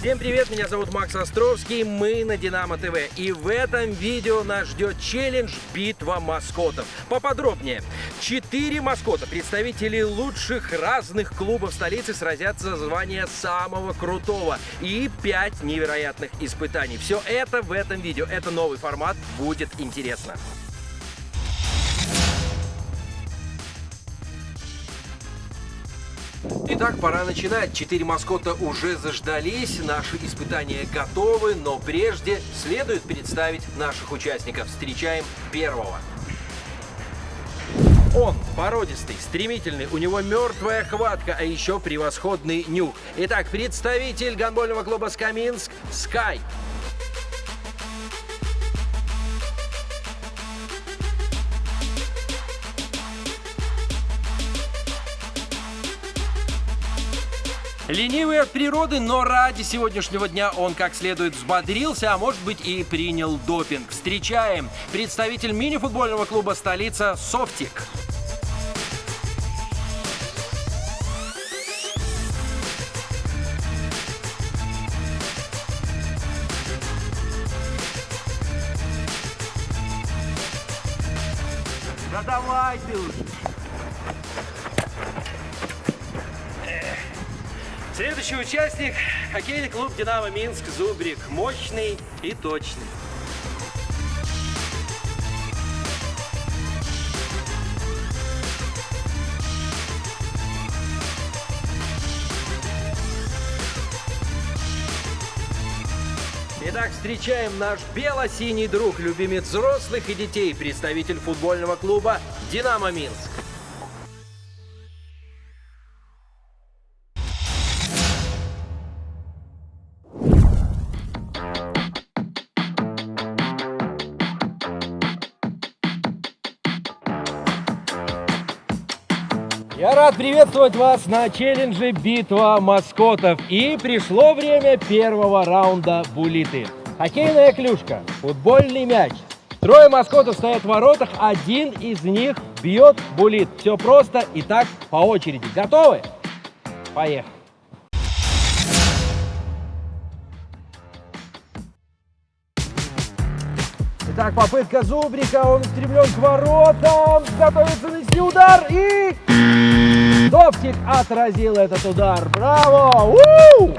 Всем привет, меня зовут Макс Островский, мы на Динамо ТВ. И в этом видео нас ждет челлендж «Битва маскотов». Поподробнее. Четыре маскота, представители лучших разных клубов столицы, сразятся за звание самого крутого. И пять невероятных испытаний. Все это в этом видео. Это новый формат, будет интересно. Итак, пора начинать. Четыре маскота уже заждались, наши испытания готовы, но прежде следует представить наших участников. Встречаем первого. Он породистый, стремительный, у него мертвая хватка, а еще превосходный нюх. Итак, представитель гонбольного клуба «Скаминск» Скай. Ленивый от природы, но ради сегодняшнего дня он как следует взбодрился, а может быть и принял допинг. Встречаем представитель мини-футбольного клуба «Столица» Софтик. Да давай ты уже. Следующий участник – хоккейный клуб «Динамо Минск» Зубрик. Мощный и точный. Итак, встречаем наш бело-синий друг, любимец взрослых и детей, представитель футбольного клуба «Динамо Минск». Я рад приветствовать вас на челлендже «Битва маскотов». И пришло время первого раунда булиты. Хоккейная клюшка, футбольный мяч. Трое маскотов стоят в воротах, один из них бьет булит. Все просто и так по очереди. Готовы? Поехали. Итак, попытка Зубрика, он устремлен к воротам, готовится нанести удар и... Довтик отразил этот удар. Браво! У!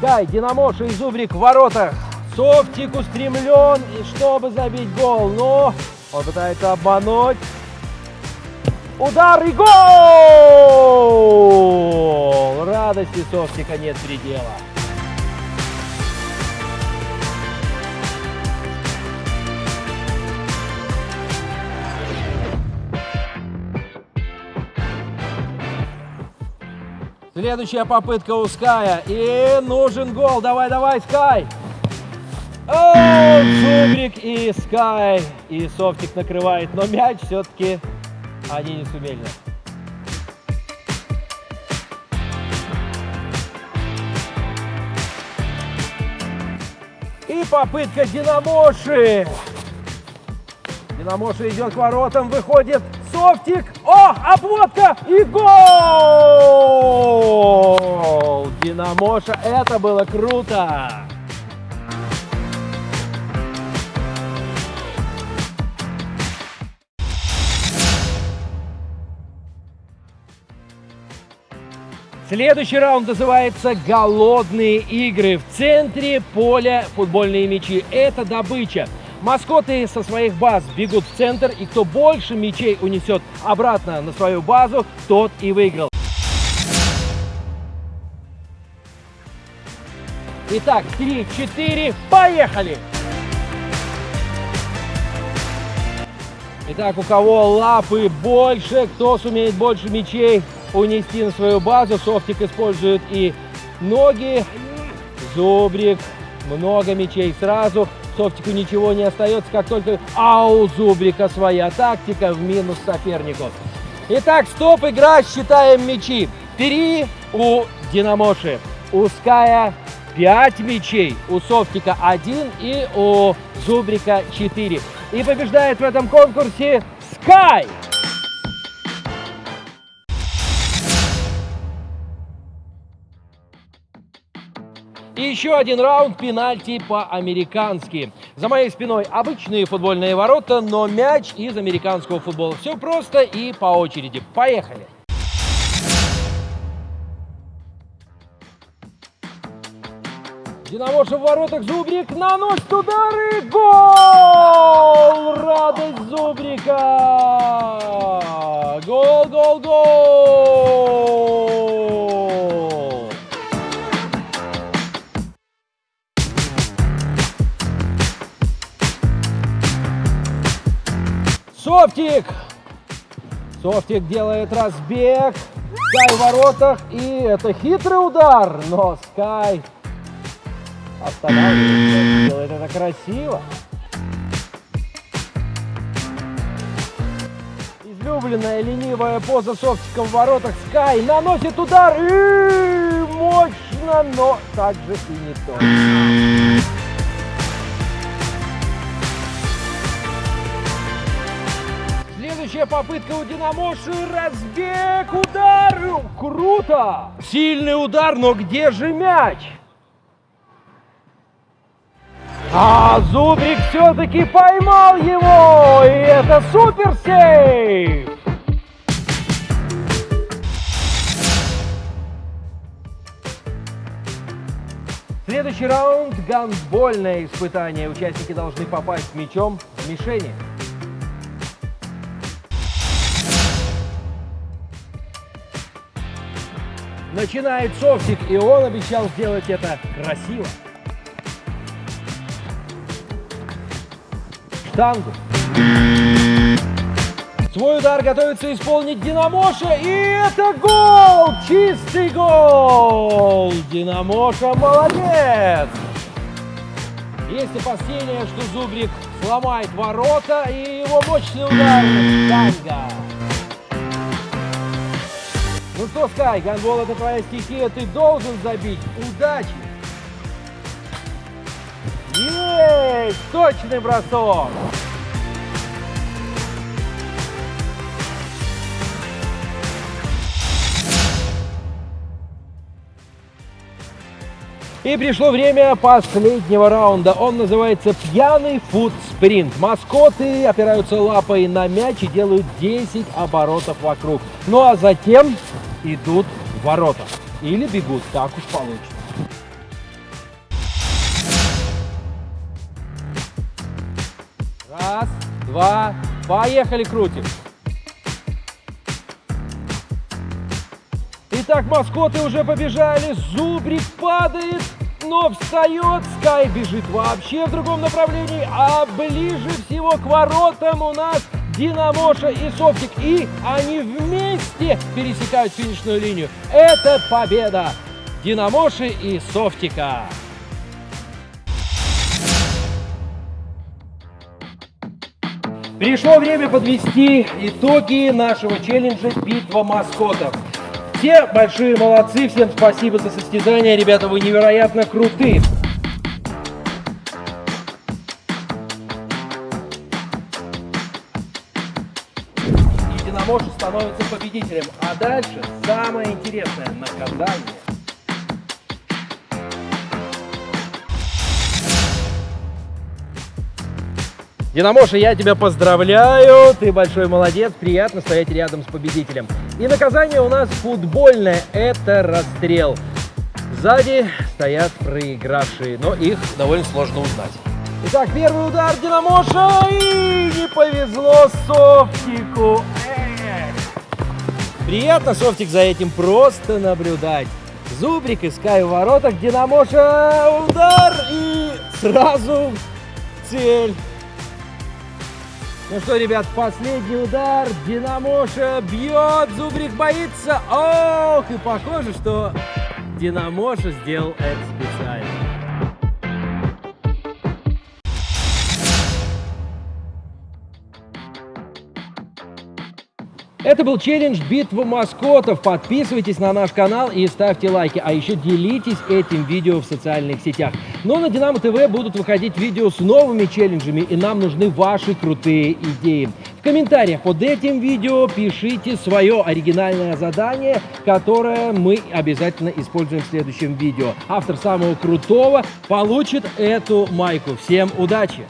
Кай, Динамоша и Зубрик в воротах. Софтик устремлен, и чтобы забить гол. Но он пытается обмануть. Удар и гол! Радости Софтика нет предела. Следующая попытка у Ская. И нужен гол. Давай, давай, Скай. О, Зубрик и Скай. И Софтик накрывает. Но мяч все-таки они не сумели. И попытка Динамоши. Динамоша идет к воротам, выходит Софтик. О, обводка и гол! Динамоша, это было круто! Следующий раунд называется «Голодные игры». В центре поля футбольные мячи. Это добыча. Маскоты со своих баз бегут в центр, и кто больше мячей унесет обратно на свою базу, тот и выиграл. Итак, 3-4, поехали! Итак, у кого лапы больше, кто сумеет больше мячей унести на свою базу. Софтик использует и ноги, зубрик, много мячей сразу. Софтику ничего не остается, как только... А у Зубрика своя тактика в минус сопернику. Итак, стоп, игра, считаем мячи. Три у Динамоши, у Ская 5 мячей, у Софтика 1 и у Зубрика 4. И побеждает в этом конкурсе Скай! И еще один раунд пенальти по-американски. За моей спиной обычные футбольные ворота, но мяч из американского футбола. Все просто и по очереди. Поехали! Динамоша в воротах, Зубрик наносит удары, гол! Радость Зубрика! Гол, гол, гол! Софтик! Софтик делает разбег. Скай в воротах. И это хитрый удар. Но Скай останавливается. Делает это красиво. Излюбленная ленивая поза Софтика в воротах. Скай наносит удар. И мощно, но также и не то. Следующая попытка у Динамоши. Разбег, удар. Круто. Сильный удар, но где же мяч? А Зубрик все-таки поймал его! И это супер сейв! Следующий раунд – гандбольное испытание. Участники должны попасть мячом в мишени. Начинает Софтик, и он обещал сделать это красиво. Штангу. Свой удар готовится исполнить Динамоша, и это гол! Чистый гол! Динамоша молодец! Есть опасения, что Зубрик сломает ворота, и его мощный удар штанга. Ну что, Скай, гандбол это твоя стихия, ты должен забить. Удачи! Есть! Точный бросок! И пришло время последнего раунда. Он называется «Пьяный фуд-спринт». Маскоты опираются лапой на мяч и делают 10 оборотов вокруг. Ну а затем идут в ворота. Или бегут, так уж получится. Раз, два, поехали, крутим. Итак, маскоты уже побежали, Зубрик падает, но встает, Скай бежит вообще в другом направлении, а ближе всего к воротам у нас Динамоша и Софтик, и они вместе пересекают финишную линию. Это победа Динамоши и Софтика. Пришло время подвести итоги нашего челленджа «Битва маскотов». Все большие молодцы, всем спасибо за состязание, ребята, вы невероятно крутые. Единомоша становится победителем, а дальше самое интересное – наказание. Динамоша, я тебя поздравляю, ты большой молодец, приятно стоять рядом с победителем. И наказание у нас футбольное, это расстрел. Сзади стоят проигравшие, но их довольно сложно узнать. Итак, первый удар Динамоша, и не повезло Софтику. Приятно, Софтик, за этим просто наблюдать. Зубрик иская в воротах, Динамоша удар и сразу цель. Ну что, ребят, последний удар. Динамоша бьет, Зубрик боится. Ох, и похоже, что Динамоша сделал это Это был челлендж «Битва маскотов». Подписывайтесь на наш канал и ставьте лайки. А еще делитесь этим видео в социальных сетях. Но на Динамо ТВ будут выходить видео с новыми челленджами, и нам нужны ваши крутые идеи. комментариях под этим видео пишите свое оригинальное задание, которое мы обязательно используем в следующем видео. Автор самого крутого получит эту майку. Всем удачи!